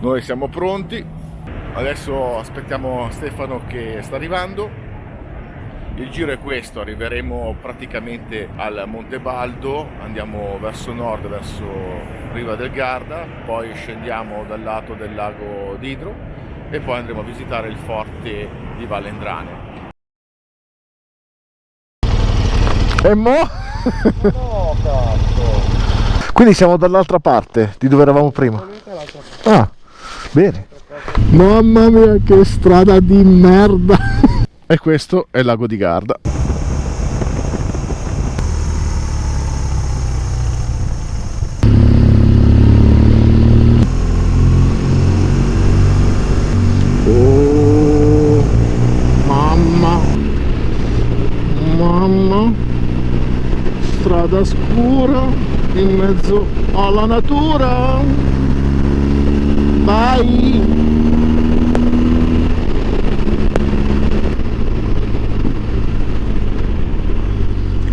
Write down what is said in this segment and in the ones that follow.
noi siamo pronti. Adesso aspettiamo Stefano che sta arrivando. Il giro è questo arriveremo praticamente al Monte Baldo andiamo verso nord verso Riva del Garda poi scendiamo dal lato del lago d'Idro e poi andremo a visitare il forte di Valendrane. E mo? no cazzo. Quindi siamo dall'altra parte di dove eravamo prima. Ah bene. Mamma mia che strada di merda. E questo è il lago di Garda. Oh mamma. Mamma. Strada scura in mezzo alla natura vai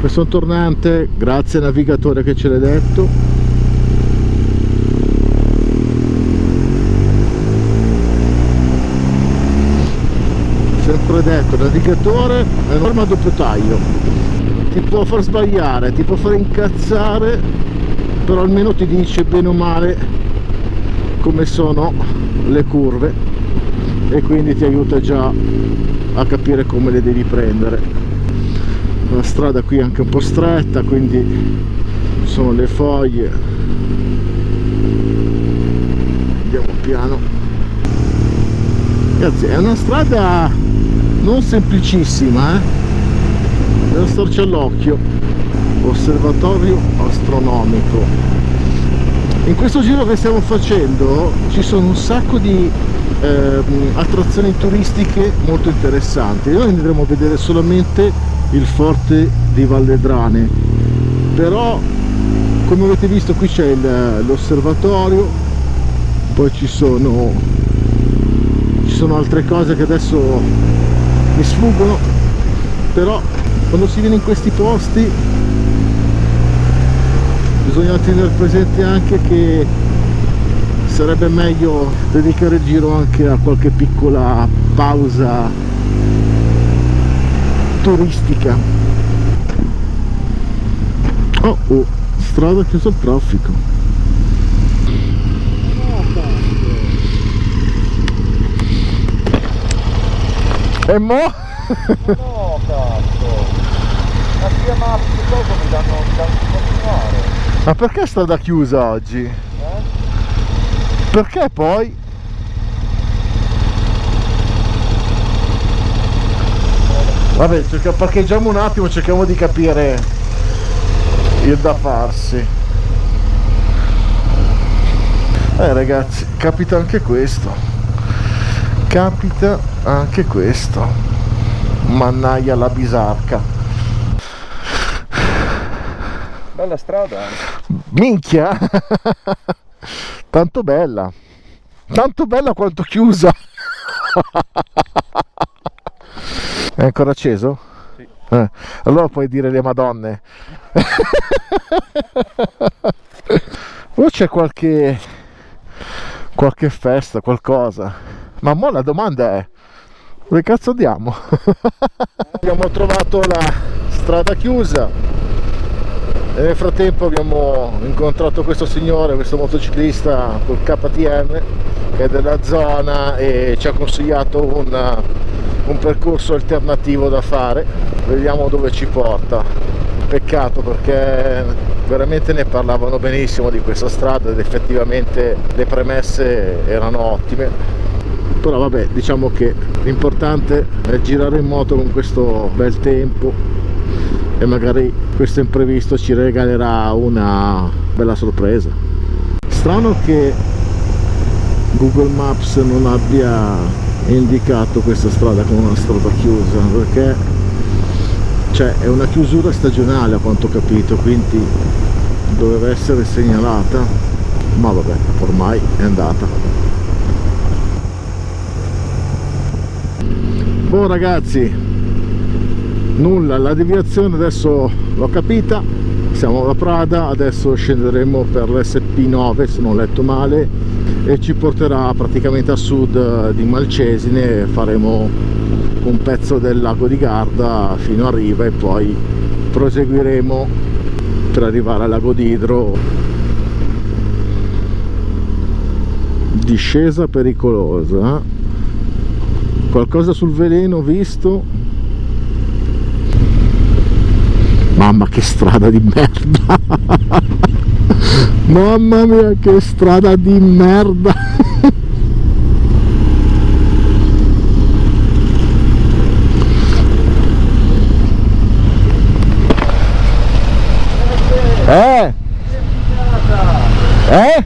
questo è un tornante grazie navigatore che ce l'ha detto. Sempre detto navigatore è un'arma doppio taglio. Ti può far sbagliare ti può far incazzare però almeno ti dice bene o male come sono le curve e quindi ti aiuta già a capire come le devi prendere. La strada qui è anche un po' stretta quindi sono le foglie. Andiamo piano. Ragazzi è una strada non semplicissima eh? devo starci all'occhio osservatorio astronomico in questo giro che stiamo facendo ci sono un sacco di eh, attrazioni turistiche molto interessanti. Noi andremo a vedere solamente il forte di Valledrane però come avete visto qui c'è l'osservatorio poi ci sono ci sono altre cose che adesso mi sfuggono. Però quando si viene in questi posti bisogna tenere presente anche che sarebbe meglio dedicare il giro anche a qualche piccola pausa turistica. Oh, oh strada chiusa al traffico. E mo? no cazzo. La sia mappa dopo mi danno, danno continuare ma perché strada chiusa oggi? Eh? perché poi? vabbè parcheggiamo un attimo cerchiamo di capire il da farsi eh ragazzi capita anche questo capita anche questo mannaia la bisarca bella strada minchia tanto bella tanto bella quanto chiusa È ancora acceso? Sì. Eh, allora puoi dire le madonne. o c'è qualche qualche festa, qualcosa. Ma mo la domanda è dove cazzo andiamo? abbiamo trovato la strada chiusa e nel frattempo abbiamo incontrato questo signore, questo motociclista col KTM che è della zona e ci ha consigliato una un percorso alternativo da fare. Vediamo dove ci porta. Peccato perché veramente ne parlavano benissimo di questa strada ed effettivamente le premesse erano ottime. Però vabbè diciamo che l'importante è girare in moto con questo bel tempo e magari questo imprevisto ci regalerà una bella sorpresa. Strano che Google Maps non abbia indicato questa strada come una strada chiusa perché cioè, è una chiusura stagionale a quanto ho capito quindi doveva essere segnalata ma vabbè ormai è andata. Boh ragazzi nulla la deviazione adesso l'ho capita. Siamo alla Prada adesso scenderemo per l'SP9 se non ho letto male e ci porterà praticamente a sud di Malcesine. Faremo un pezzo del lago di Garda fino a riva e poi proseguiremo per arrivare al lago d'Idro. Discesa pericolosa qualcosa sul veleno visto mamma che strada di merda. Mamma mia che strada di merda. Eh? Eh?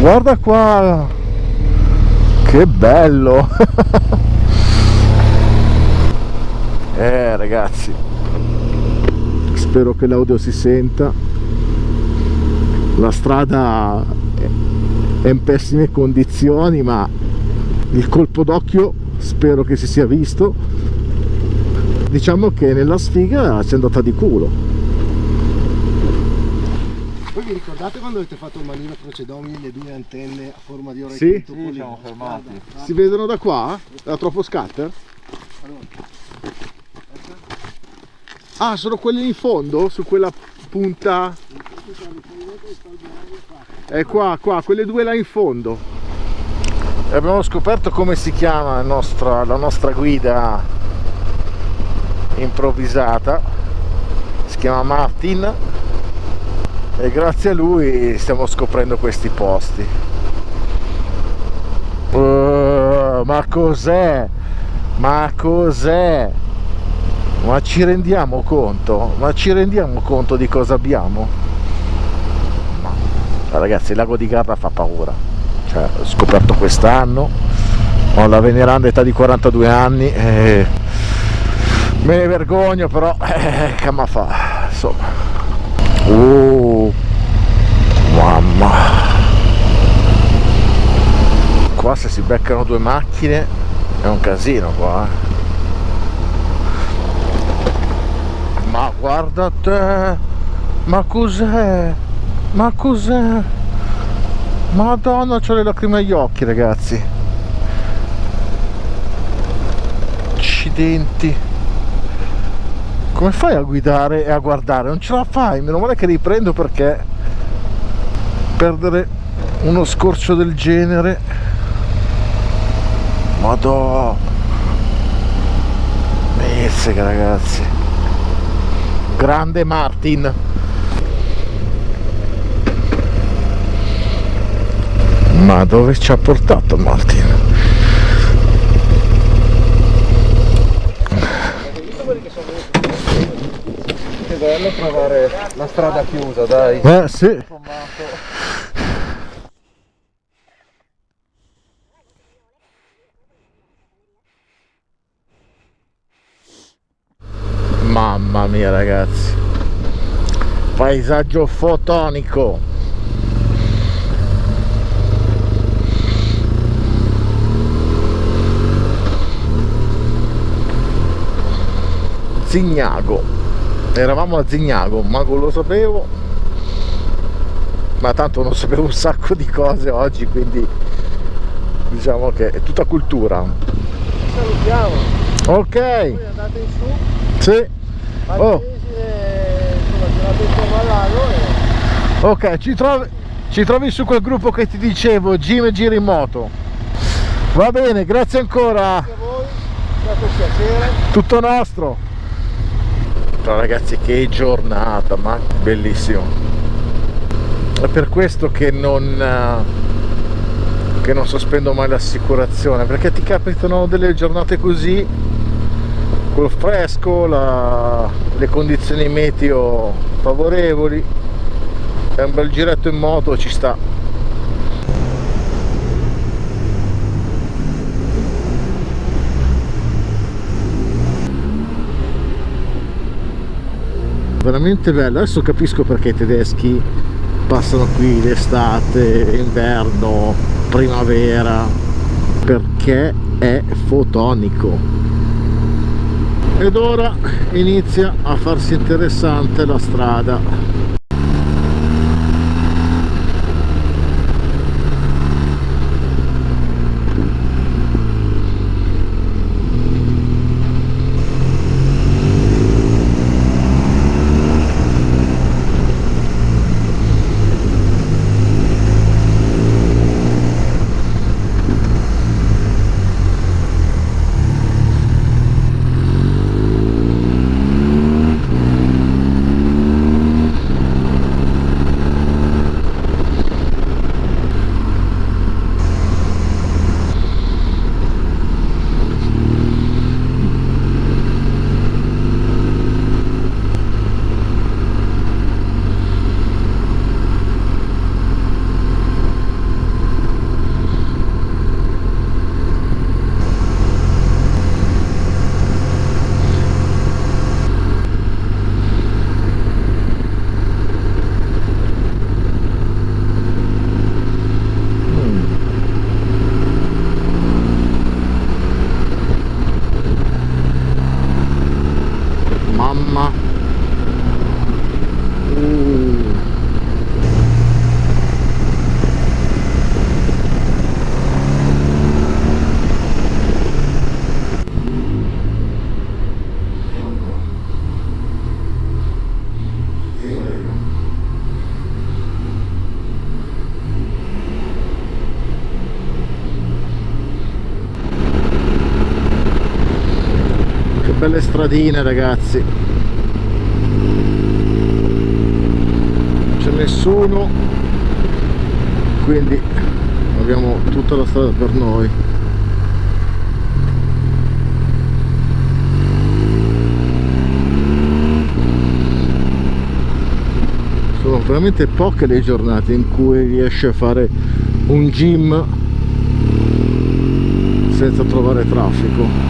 Guarda qua. Che bello eh ragazzi spero che l'audio si senta la strada è in pessime condizioni ma il colpo d'occhio spero che si sia visto diciamo che nella sfiga ci è andata di culo voi vi ricordate quando avete fatto il manino procedomini le due antenne a forma di orecchio Sì. Sì, siamo fermati. si vedono da qua? era troppo scatter? Ah sono quelli in fondo? Su quella punta? È qua qua quelle due là in fondo. E abbiamo scoperto come si chiama la nostra, la nostra guida improvvisata. Si chiama Martin e grazie a lui stiamo scoprendo questi posti. Uh, ma cos'è? ma cos'è? Ma ci rendiamo conto? ma ci rendiamo conto di cosa abbiamo? Ragazzi il lago di Garda fa paura cioè, ho scoperto quest'anno ho la veneranda età di 42 anni e me ne vergogno però eh, che ma fa insomma oh mamma qua se si beccano due macchine è un casino qua eh. ma guarda te. Ma cos'è? Ma cos'è? Madonna c'ho le lacrime agli occhi ragazzi. Accidenti. Come fai a guidare e a guardare? Non ce la fai meno male che riprendo perché perdere uno scorcio del genere. Madò. Mizzica ragazzi grande Martin ma dove ci ha portato Martin? Che bello trovare la strada chiusa, dai. eh sì mamma mia ragazzi. Paesaggio fotonico. Zignago. Eravamo a Zignago ma non lo sapevo. Ma tanto non sapevo un sacco di cose oggi quindi diciamo che è tutta cultura. Salutiamo. Ok. Voi andate in su. Sì Oh. E ok ci trovi, ci trovi su quel gruppo che ti dicevo Jim e Giri in moto va bene grazie ancora. A voi stato un piacere. Tutto nostro. Però ragazzi che giornata ma bellissimo. È per questo che non eh, che non sospendo mai l'assicurazione perché ti capitano delle giornate così col fresco la- le condizioni meteo favorevoli. E un bel giretto in moto ci sta. Veramente bello. Adesso capisco perché i tedeschi passano qui l'estate inverno primavera. Perché è fotonico ed ora inizia a farsi interessante la strada belle stradine ragazzi. Non c'è nessuno. Quindi abbiamo tutta la strada per noi. Sono veramente poche le giornate in cui riesce a fare un gym senza trovare traffico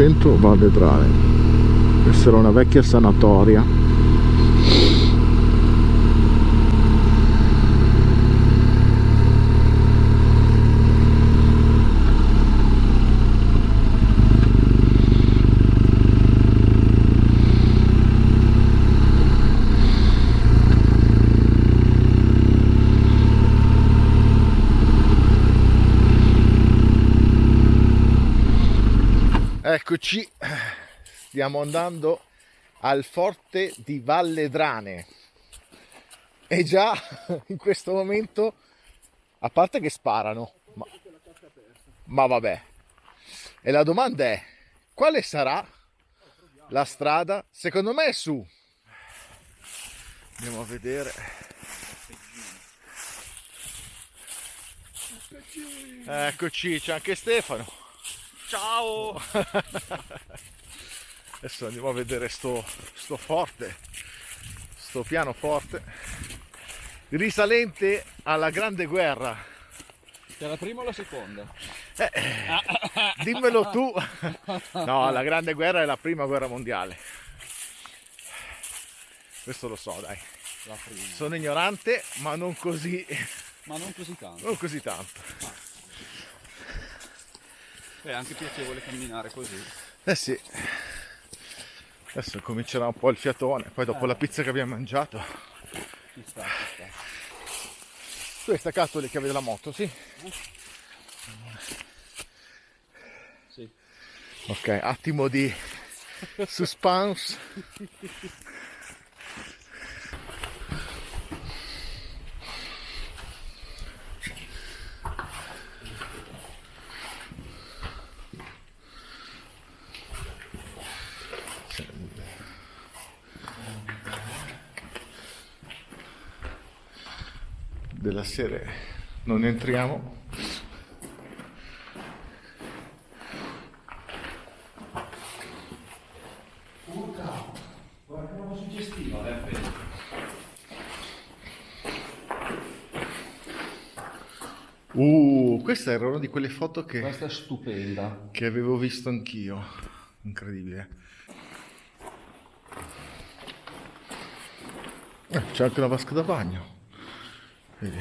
centro Valle Drane questa era una vecchia sanatoria Eccoci, stiamo andando al forte di Valle Drane e già in questo momento, a parte che sparano, ma, ma vabbè, e la domanda è, quale sarà la strada? Secondo me è su. Andiamo a vedere. Eccoci, c'è anche Stefano. Ciao! Adesso andiamo a vedere sto, sto forte, sto piano forte, risalente alla Grande Guerra. C'è la prima o la seconda? Eh, dimmelo tu. No, la Grande Guerra è la prima guerra mondiale. Questo lo so, dai. La prima. Sono ignorante, ma non così, Ma non così tanto. non così tanto. È anche piacevole camminare così. Eh sì. Adesso comincerà un po' il fiatone, poi dopo la pizza che abbiamo mangiato. Ci sta, ci sta. Tu hai staccato le chiavi della moto, sì? Sì. Ok, attimo di suspense. Della serie non entriamo. Uh, questa era una di quelle foto che, Questa è stupenda. che avevo visto anch'io. Incredibile. Eh, c'è anche una vasca da bagno. Vedi.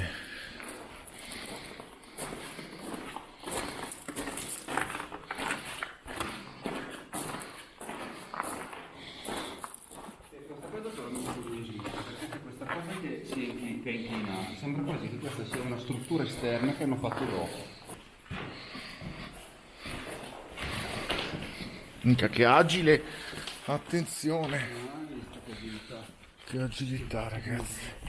Sembra quasi che questa sia una struttura esterna che hanno fatto dopo. Minchia, che agile! Attenzione! Che agilità, ragazzi!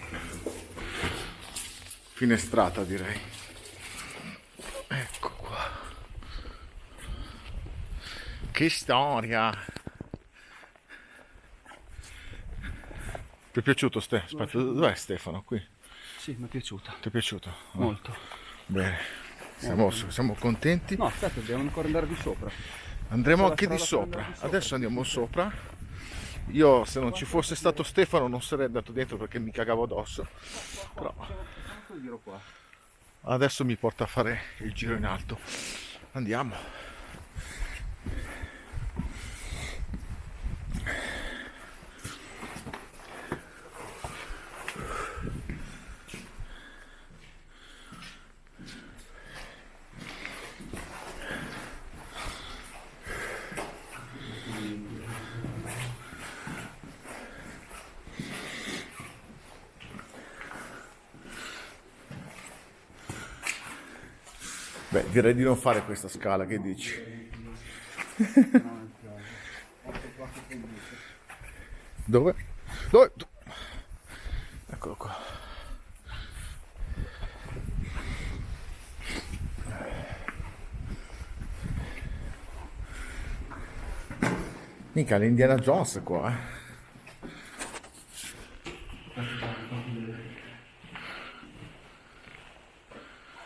Finestrata direi. Ecco qua. Che storia! Ti è piaciuto Ste? Aspetta, dov'è Stefano? Qui? Sì, mi è piaciuta. Ti è piaciuto? Molto. Bene. Siamo, siamo contenti. No, aspetta, dobbiamo ancora andare di sopra. Andremo anche di sopra. Adesso andiamo sopra. Io se non ci fosse stato Stefano non sarei andato dentro perché mi cagavo addosso. Però adesso mi porta a fare il giro in alto. Andiamo. Beh, direi di non fare questa scala, che dici? Dove? Dove? Eccolo qua. Mica l'Indiana Jones qua, eh.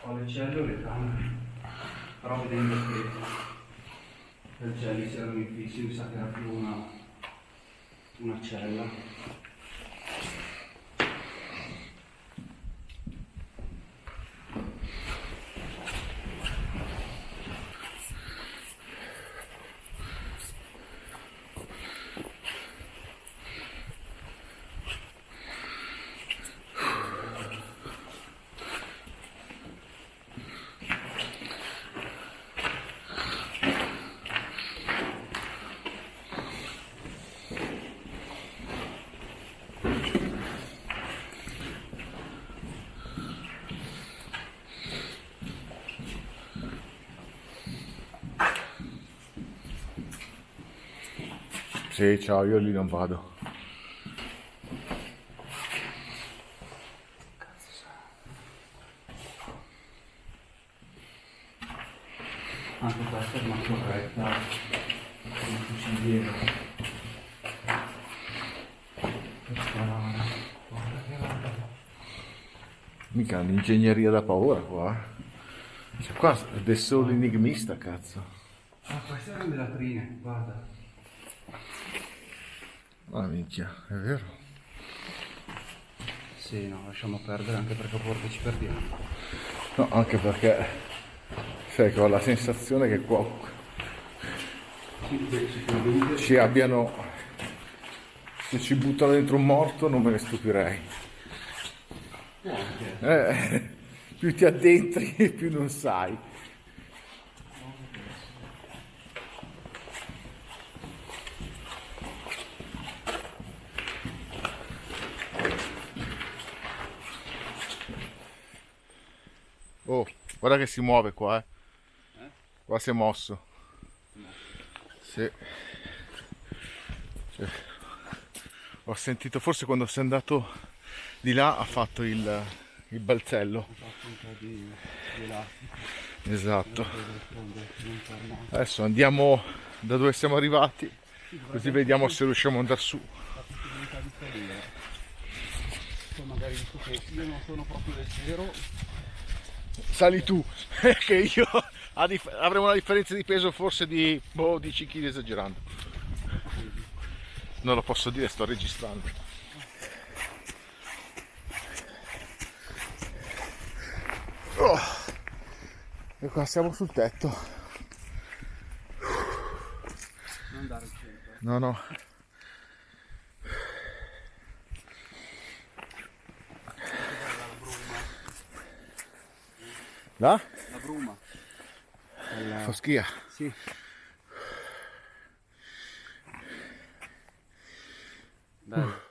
Ho le celle o le camere. Però vedendo che le celle si erano infissi, mi sa che era più una, una cella. Sì, ciao, io lì non vado. Anche questa è una corretta come fuciliera. Mica l'ingegneria da paura qua. eh. Cioè qua è solo enigmista, cazzo. Ah, queste erano le latrine, guarda. Ah, minchia, è vero. Sì, no, lasciamo perdere anche perché a volte ci perdiamo. No, anche perché sai che ho la sensazione che qua ci abbiano se ci buttano dentro un morto non me ne stupirei anche. Eh, più ti addentri più non sai oh guarda che si muove qua eh. Qua si è mosso. Sì. Cioè, ho sentito forse quando sei andato di là ha fatto il, il balzello. Ho fatto un po' di, di là. esatto. Adesso andiamo da dove siamo arrivati così vediamo se riusciamo ad andare su. Magari io non sono proprio leggero, sali tu che io avremo una differenza di peso forse di boh, 10 kg esagerando non lo posso dire sto registrando Oh. e qua siamo sul tetto non andare al centro. no no là? La bruma. fa schia Sì. Bello.